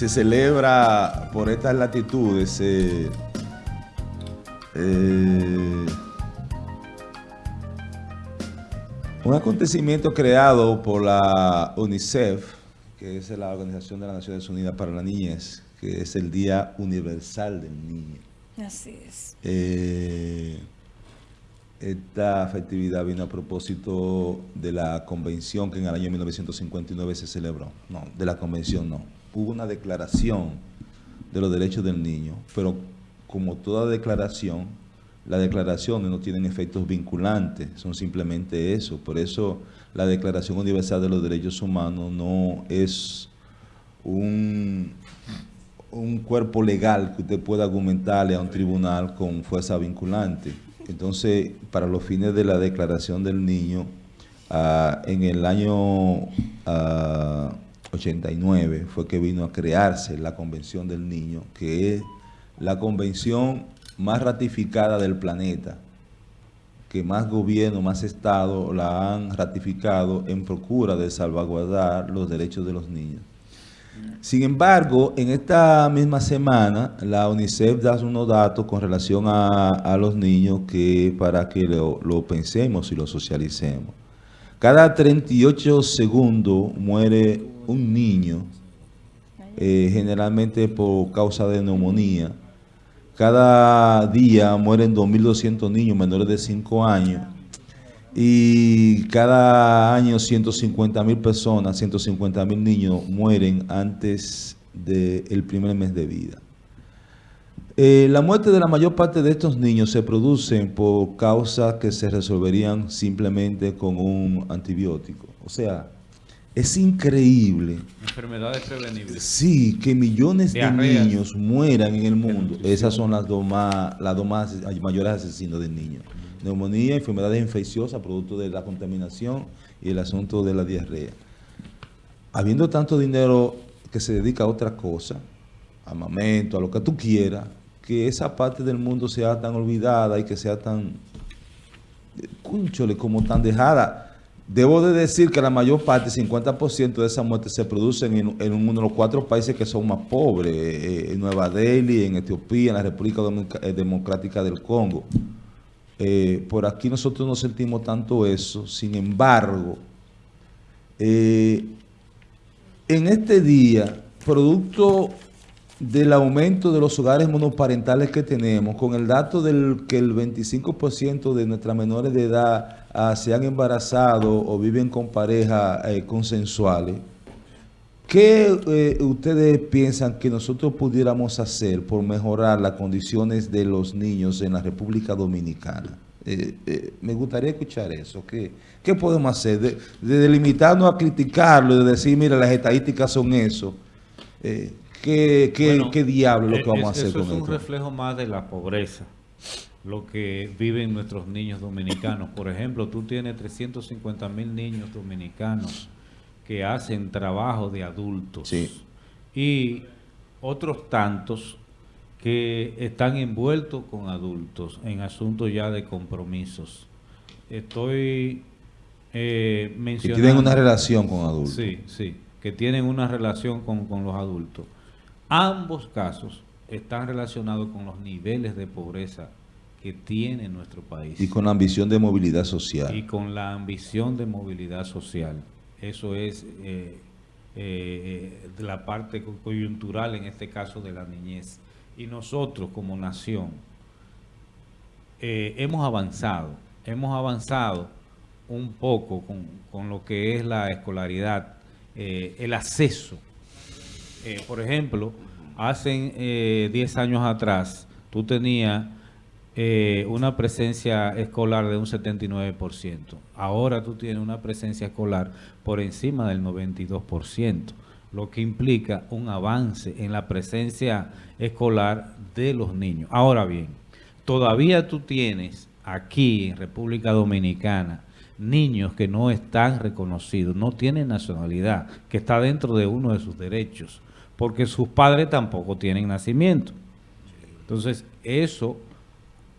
se celebra por estas latitudes eh, eh, un acontecimiento creado por la UNICEF, que es la Organización de las Naciones Unidas para la Niñez, que es el Día Universal del Niño. Así es. Eh, esta festividad vino a propósito de la convención que en el año 1959 se celebró. No, de la convención no. Hubo una declaración de los derechos del niño, pero como toda declaración, las declaraciones no tienen efectos vinculantes, son simplemente eso. Por eso la Declaración Universal de los Derechos Humanos no es un, un cuerpo legal que usted pueda argumentarle a un tribunal con fuerza vinculante. Entonces, para los fines de la declaración del niño, uh, en el año uh, 89 fue que vino a crearse la Convención del Niño, que es la convención más ratificada del planeta, que más gobiernos, más estados la han ratificado en procura de salvaguardar los derechos de los niños. Sin embargo, en esta misma semana, la UNICEF da unos datos con relación a, los niños que para que lo, lo, pensemos y lo socialicemos. Cada 38 segundos muere un niño, eh, generalmente por causa de neumonía. Cada día mueren 2.200 niños menores de 5 años y cada año 150 mil personas, 150 mil niños mueren antes del primer mes de vida. Eh, la muerte de la mayor parte de estos niños se producen por causas que se resolverían simplemente con un antibiótico. O sea, es increíble. Enfermedades prevenibles. Sí, que millones Diarreas. de niños mueran en el mundo. Esas son las dos, más, las dos más mayores asesinos de niños neumonía, enfermedades infecciosas, producto de la contaminación y el asunto de la diarrea. Habiendo tanto dinero que se dedica a otra cosa, armamento, a lo que tú quieras, que esa parte del mundo sea tan olvidada y que sea tan, cúnchole, como tan dejada. Debo de decir que la mayor parte, 50% de esas muertes se producen en, uno de los cuatro países que son más pobres, eh, en Nueva Delhi, en Etiopía, en la República Democrática del Congo. Eh, por aquí nosotros no sentimos tanto eso, sin embargo, eh, en este día, producto del aumento de los hogares monoparentales que tenemos, con el dato del que el 25% de nuestras menores de edad ah, se han embarazado o viven con parejas eh, consensuales, ¿Qué eh, ustedes piensan que nosotros pudiéramos hacer por mejorar las condiciones de los niños en la República Dominicana? Eh, me gustaría escuchar eso. ¿Qué, qué podemos hacer? De, de, limitarnos a criticarlo, de decir, mira, las estadísticas son eso. ¿Qué, qué, bueno, ¿qué, diablo es lo eh, que vamos a hacer eso con es un esto? reflejo más de la pobreza, lo que viven nuestros niños dominicanos. Por ejemplo, tú tienes 350 mil niños dominicanos que hacen trabajo de adultos. Sí. Y otros tantos que están envueltos con adultos en asuntos ya de compromisos. Estoy eh, mencionando... Que tienen una relación con adultos. Sí, sí, que tienen una relación con, con los adultos. Ambos casos están relacionados con los niveles de pobreza que tiene nuestro país. Y con la ambición de movilidad social. Y con la ambición de movilidad social. Eso es eh, eh, la parte coyuntural, en este caso, de la niñez. Y nosotros, como nación, eh, hemos avanzado. Hemos avanzado un poco con, con lo que es la escolaridad, el acceso. Eh, por ejemplo, hace 10 años atrás, tú tenías eh, una presencia escolar de un 79%. Ahora tú tienes una presencia escolar por encima del 92%, lo que implica un avance en la presencia escolar de los niños. Ahora bien, todavía tú tienes aquí en República Dominicana niños que no están reconocidos, no tienen nacionalidad, que está dentro de uno de sus derechos, porque sus padres tampoco tienen nacimiento. Entonces, eso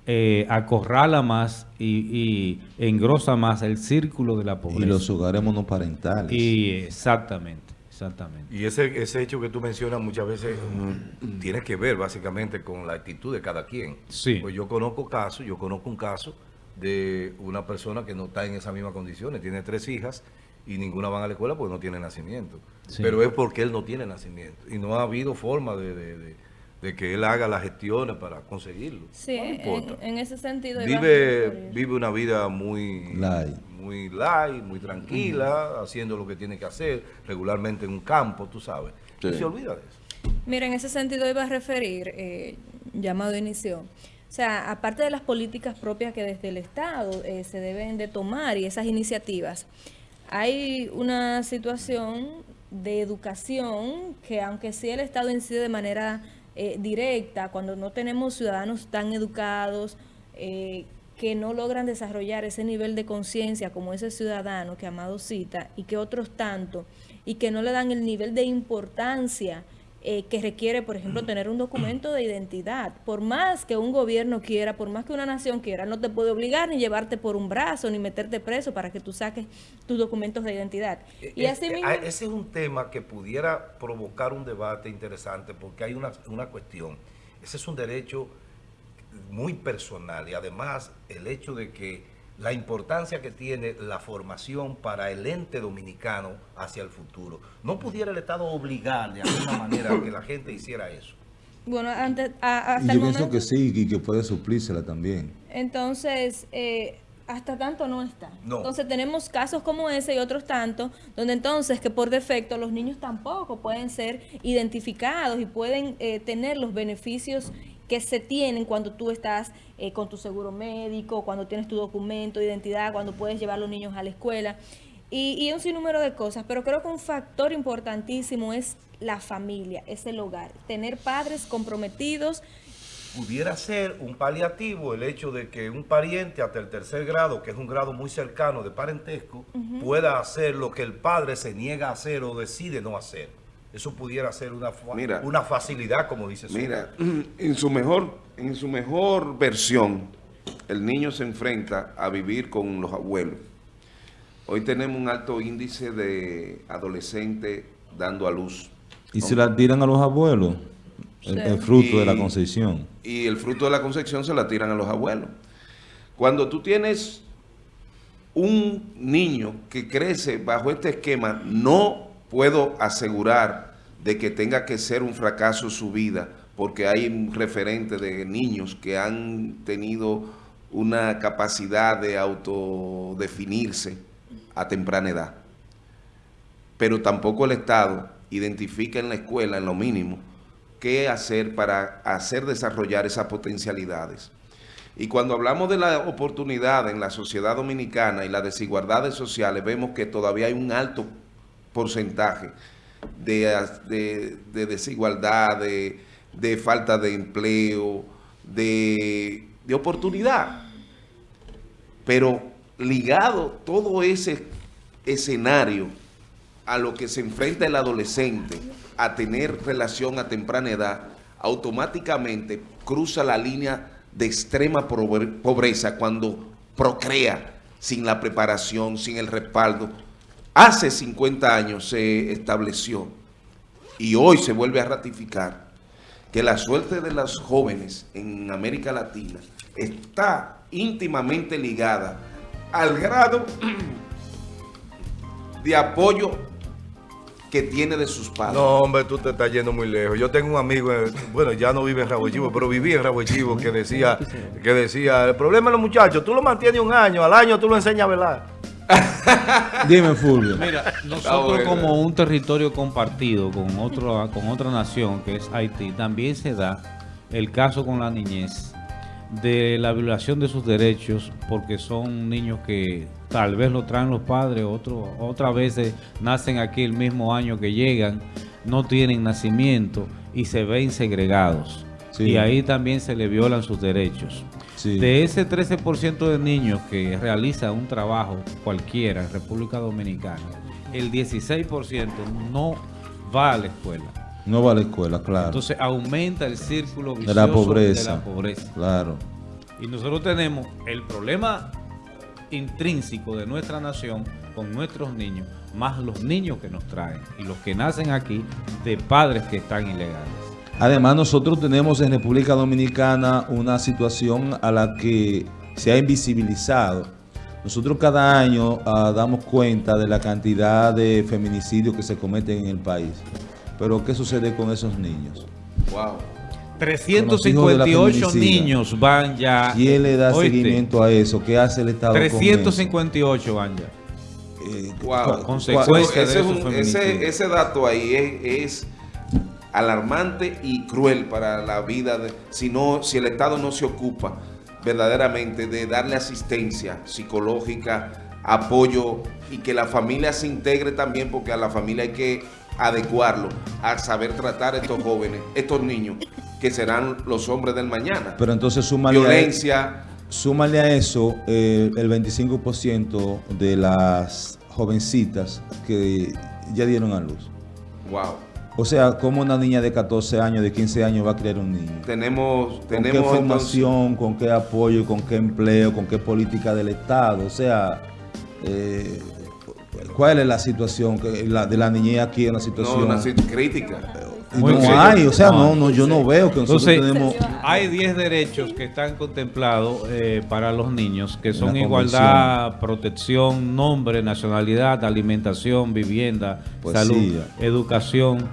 eh, acorrala más y, y, engrosa más el círculo de la pobreza. Y los hogares monoparentales. Y exactamente, Exactamente. Y ese, ese hecho que tú mencionas muchas veces mm, tiene que ver básicamente con la actitud de cada quien. Sí. Pues yo conozco casos, yo conozco un caso de una persona que no está en esas mismas condiciones, tiene tres hijas y ninguna van a la escuela porque no tiene nacimiento. Sí. Pero es porque él no tiene nacimiento y no ha habido forma de, de- de- de que él haga las gestiones para conseguirlo. Sí, No en, importa. en ese sentido. vive, vive una vida muy Light. muy light, muy tranquila, haciendo lo que tiene que hacer, regularmente en un campo, tú sabes. Sí. Y se olvida de eso. Mira, en ese sentido iba a referir, eh, llamado inicio, o sea, aparte de las políticas propias que desde el Estado eh, se deben de tomar y esas iniciativas, hay una situación de educación que aunque sí el Estado incide de manera eh, directa, cuando no tenemos ciudadanos tan educados, eh, que no logran desarrollar ese nivel de conciencia como ese ciudadano que Amado cita y que otros tanto, y que no le dan el nivel de importancia eh, que requiere, por ejemplo, tener un documento de identidad. Por más que un gobierno quiera, por más que una nación quiera, no te puede obligar ni llevarte por un brazo, ni meterte preso para que tú saques tus documentos de identidad. Y Es- así eh, mismo... ah, Ese es un tema que pudiera provocar un debate interesante porque hay una, una cuestión. Ese es un derecho muy personal y además el hecho de que la importancia que tiene la formación para el ente dominicano hacia el futuro. No pudiera el Estado obligar de alguna manera a que la gente hiciera eso. Bueno, antes, a- Y hasta yo el pienso momento... que sí, y que puede suplírsela también. Entonces, eh, hasta tanto no está. No. Entonces tenemos casos como ese y otros tantos, donde entonces que por defecto los niños tampoco pueden ser identificados y pueden eh, tener los beneficios que se tienen cuando tú estás eh, con tu seguro médico, cuando tienes tu documento de identidad, cuando puedes llevar a los niños a la escuela y, y un sinnúmero de cosas. Pero creo que un factor importantísimo es la familia, es el hogar. Tener padres comprometidos pudiera ser un paliativo el hecho de que un pariente hasta el tercer grado, que es un grado muy cercano de parentesco, pueda hacer lo que el padre se niega a hacer o decide no hacer. Eso pudiera ser una, fa- Mira. una facilidad, como dice su Mira, en su mejor, en su mejor versión, el niño se enfrenta a vivir con los abuelos. Hoy tenemos un alto índice de adolescentes dando a luz. Y se la tiran a los abuelos, el, Sí. el fruto de la concepción. Y el fruto de la concepción se la tiran a los abuelos. Cuando tú tienes un niño que crece bajo este esquema, no puedo asegurar de que tenga que ser un fracaso su vida, porque hay un referente de niños que han tenido una capacidad de autodefinirse a temprana edad. Pero tampoco el Estado identifica en la escuela, en lo mínimo, qué hacer para hacer desarrollar esas potencialidades. Y cuando hablamos de la oportunidad en la sociedad dominicana y las desigualdades sociales, vemos que todavía hay un alto porcentaje de, de- de desigualdad, de, de falta de empleo, de, de oportunidad. Pero ligado todo ese escenario a lo que se enfrenta el adolescente a tener relación a temprana edad, automáticamente cruza la línea de extrema pobre- pobreza cuando procrea sin la preparación, sin el respaldo. Hace 50 años se estableció y hoy se vuelve a ratificar que la suerte de los jóvenes en América Latina está íntimamente ligada al grado de apoyo que tiene de sus padres. No, hombre, tú te estás yendo muy lejos. Yo tengo un amigo, eh, bueno, ya no vive en Rabo Chivo, pero vivía en Rabo Chivo, que decía, que decía, el problema de los muchachos, tú lo mantienes un año, al año tú lo enseñas a velar. Dime, Fulvio. Mira, nosotros como un territorio compartido con, otro, con otra nación que es Haití, también se da el caso con la niñez de la violación de sus derechos porque son niños que tal vez lo traen los padres, otro, otras veces nacen aquí el mismo año que llegan, no tienen nacimiento y se ven segregados. Sí. Y ahí también se le violan sus derechos. Sí. De ese 13% de niños que realiza un trabajo cualquiera en República Dominicana, el 16% no va a la escuela. No va a la escuela, claro. Entonces aumenta el círculo de vicioso la pobreza. de la pobreza. Claro. Y nosotros tenemos el problema intrínseco de nuestra nación con nuestros niños, más los niños que nos traen y los que nacen aquí de padres que están ilegales. Además, nosotros tenemos en República Dominicana una situación a la que se ha invisibilizado. Nosotros cada año ah, damos cuenta de la cantidad de feminicidios que se cometen en el país. Pero, ¿qué sucede con esos niños? Wow. 358 feminicida. niños van ya. ¿Quién le da Oíste, seguimiento a eso? ¿Qué hace el Estado con eso? 358 van ya. Eh, Wow. ¿cuál- Consecuencia ese, de esos un- ese, ese dato ahí es, es alarmante y cruel para la vida, de, si, no, si el Estado no se ocupa verdaderamente de darle asistencia psicológica, apoyo y que la familia se integre también, porque a la familia hay que adecuarlo a saber tratar a estos jóvenes, estos niños, que serán los hombres del mañana. Pero entonces súmale a, Violencia, súmale a eso eh, el 25% de las jovencitas que ya dieron a luz. wow. O sea, ¿cómo una niña de 14 años, de 15 años va a criar un niño? Tenemos, ¿Con tenemos qué entonces- formación, con qué apoyo, con qué empleo, con qué política del Estado? O sea, eh, ¿cuál es la situación que la, de la niñez aquí en la no, situación? una crítica. Muy no bien. hay, o sea, No. no, yo no veo que nosotros Entonces, tenemos... hay 10 derechos que están contemplados eh, para los niños, que son igualdad, protección, nombre, nacionalidad, alimentación, vivienda, Poesía. salud, educación,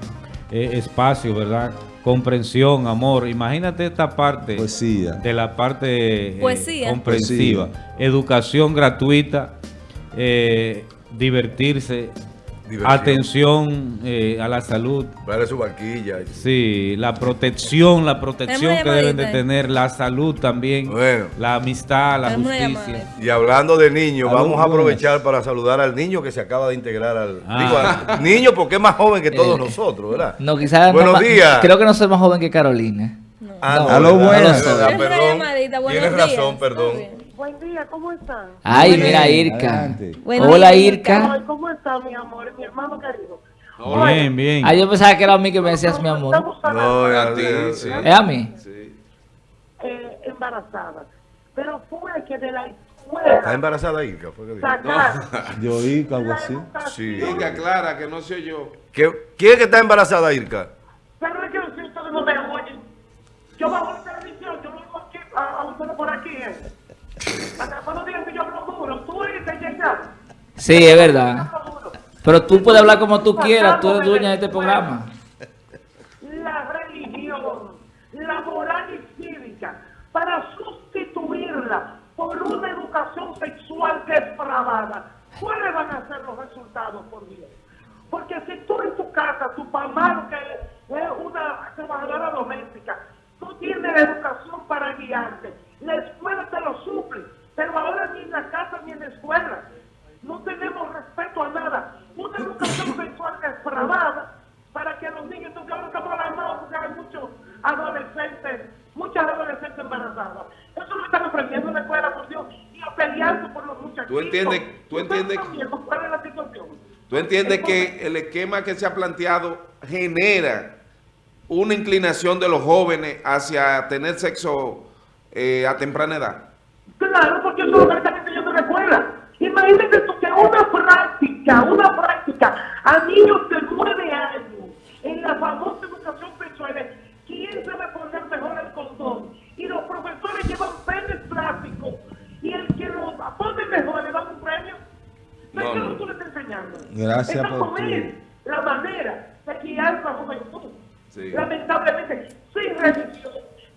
eh, espacio, ¿verdad? Comprensión, amor. Imagínate esta parte Poesía. de la parte eh, Poesía. comprensiva. Educación gratuita, eh, divertirse, Diversión. atención eh, a la salud, Darle su barquilla. Sí, la protección, la protección que deben de tener, la salud también, Bueno. la amistad, la justicia. Y hablando de niños, vamos a aprovechar para saludar al niño que se acaba de integrar al... Ah. Digo, al niño porque es más joven que todos Eh, nosotros, ¿verdad? No, quizás. Buenos no, días. Creo que no soy más joven que Carolina. Ah, no, una Perdón. llamadita, buenos Tienes días. razón, perdón. Buen día, ¿cómo están? Ay, mira. Irka. Bueno, Hola, Irka. Irka. Ay, ¿Cómo está, mi amor? Mi hermano querido. Bien, bien. Ah, yo pensaba que era a mí que me decías mi amor. No, ya, A ti, sí. ¿Es a mí? Sí. eh, embarazada. Pero fue que de la ¿Está escuela embarazada Irka? Fue que dijo. Yo que algo así. Sí. Diga, Clara, que no soy yo. ¿Qué- ¿Quién es que está embarazada Irka? Pero es que si ustedes no me oyen, yo bajo la televisión, yo digo aquí, a, a ustedes por aquí. Eh. Sí, es verdad. Pero tú puedes hablar como tú quieras, tú eres dueña de este programa. la religión, la moral y cívica, para sustituirla por una educación sexual depravada. ¿Cuáles van a ser los resultados, por Dios? Porque si tú en tu casa, tu mamá que es una trabajadora doméstica, tú tienes la educación para guiarte, la escuela te lo suple, pero ahora ni en la casa ni en la escuela. No tenemos respeto a nada. Una educación sexual depravada para que los niños, entonces ahora estamos alarmados porque hay muchos adolescentes, muchas adolescentes embarazadas. Eso lo están aprendiendo en la escuela, por Dios, y a pelearse por los muchachos. ¿Tú entiendes- tú entiendes- ¿Cuál es la situación? ¿Tú entiendes que el esquema que se ha planteado genera una inclinación de los jóvenes hacia tener sexo eh, a temprana edad? Claro, enseñando en la escuela. Imagínate tú que una práctica, una práctica a niños de nueve años, en la famosa educación sexual, quién se va a poner mejor el condón. Y los profesores llevan penes plásticos y el que lo pone mejor le dan un premio. No, ¿Qué es no. lo que tú le estás enseñando? Gracias por no tu- es la manera de guiar a la juventud. Sí. Lamentablemente, sin religión,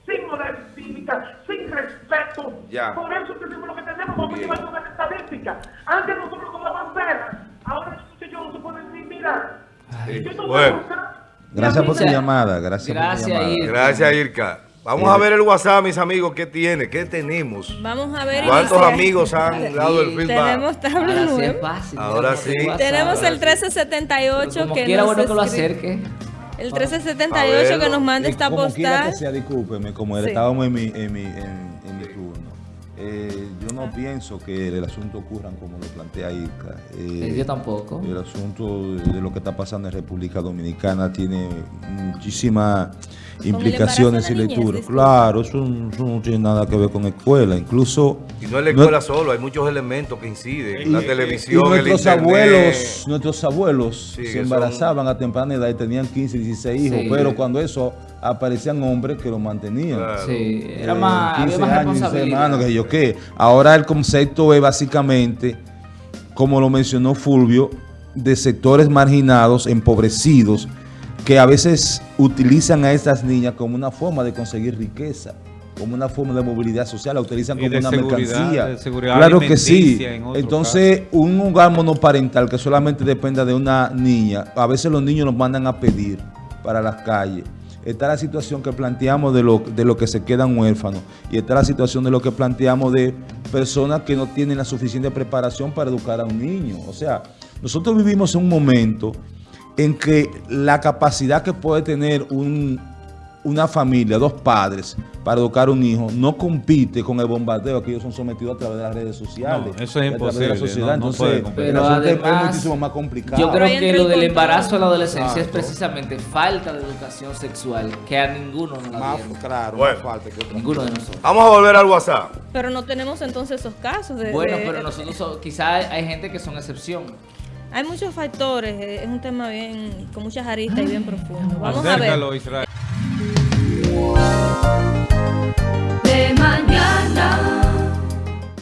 sin moral cívica, sin respeto. Ya. Por eso tenemos lo que tenemos, vamos Bien. llevando una estadística. Antes nosotros con la bandera, ahora los muchachos no se pueden ni mirar. Sí. Yo no Bueno. puedo buscar- Gracias por tu llamada. Gracias, gracias, por tu llamada. Irka. Gracias Irka. Vamos a ver el WhatsApp, mis amigos, ¿qué tiene? ¿Qué tenemos? Vamos a ver. ¿Cuántos inicia- amigos han dado el feedback? Tenemos tabla Ahora sí es nueva. fácil. Ahora ya, sí. por WhatsApp. Tenemos el Pero 1378 Como que quiera, nos bueno que lo acerque. El A 1378 que verlo. nos manda esta como quiera postal. que sea, discúlpeme, como Sí. estábamos en mi, en mi, en. Eh, yo no pienso que el asunto ocurra como lo plantea Irka. Eh, Eh, yo tampoco. El asunto de lo que está pasando en República Dominicana tiene muchísimas implicaciones y lecturas. Claro, eso, eso no tiene nada que ver con escuela. Incluso Y no es la No- escuela solo, hay muchos elementos que inciden. La y televisión, el nuestros abuelos, nuestros abuelos Sí, se son- embarazaban a temprana edad y tenían 15, 16 hijos, Sí. pero cuando eso aparecían hombres que lo mantenían. Claro. Sí, era Eh, más, había 15 más años, 16 responsabilidad. hermanos, que yo qué. Ahora el concepto es básicamente, como lo mencionó Fulvio, de sectores marginados, empobrecidos, que a veces utilizan a estas niñas como una forma de conseguir riqueza, como una forma de movilidad social, la utilizan Y como una mercancía. de seguridad claro que sí. en Entonces, un hogar monoparental que solamente dependa de una niña, a veces los niños los mandan a pedir para las calles. Está la situación que planteamos de lo, de lo que se quedan huérfanos y está la situación de lo que planteamos de personas que no tienen la suficiente preparación para educar a un niño. O sea, nosotros vivimos en un momento en que la capacidad que puede tener un, una familia, dos padres, para educar a un hijo, no compite con el bombardeo que ellos son sometidos a través de las redes sociales. No, eso es de la imposible, sociedad. no- no Entonces, Pero asunto es- además, muchísimo más complicado. Yo creo que lo el del embarazo a la adolescencia es precisamente falta de educación sexual que a ninguno nos la Más, claro, Bueno. más falta que otra Ninguno de nosotros. Vamos a volver al WhatsApp. Pero no tenemos entonces esos casos de... Bueno, pero nosotros so- quizá hay, hay gente que son excepción. Hay muchos factores, eh, es un tema bien con muchas aristas y bien profundo. Vamos a ver.